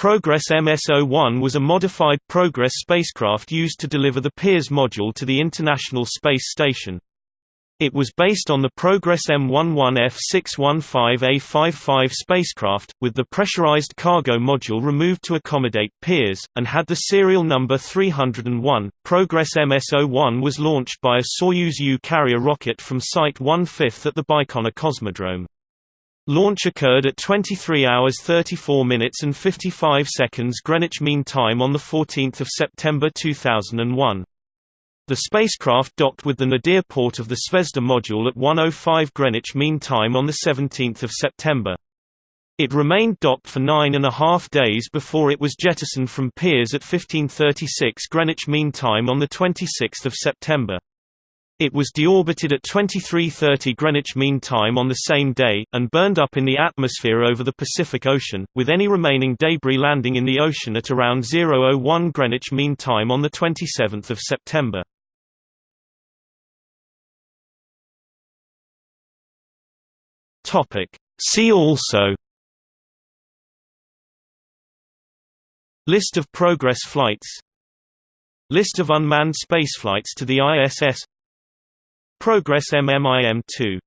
Progress M-SO1 was a modified Progress spacecraft used to deliver the Pirs module to the International Space Station. It was based on the Progress M11F615A55 spacecraft, with the pressurized cargo module removed to accommodate Pirs, and had the serial number 301. Progress M-SO1 was launched by a Soyuz U carrier rocket from Site 1/5 at the Baikonur Cosmodrome. Launch occurred at 23 hours 34 minutes and 55 seconds Greenwich Mean Time on 14 September 2001. The spacecraft docked with the nadir port of the Zvezda module at 1.05 Greenwich Mean Time on 17 September. It remained docked for nine and a half days before it was jettisoned from Pirs at 1536 Greenwich Mean Time on 26 September. It was deorbited at 23:30 Greenwich Mean Time on the same day, and burned up in the atmosphere over the Pacific Ocean, with any remaining debris landing in the ocean at around 0:01 Greenwich Mean Time on 27 September. Topic. See also List of Progress flights List of unmanned spaceflights to the ISS Progress MMIM-2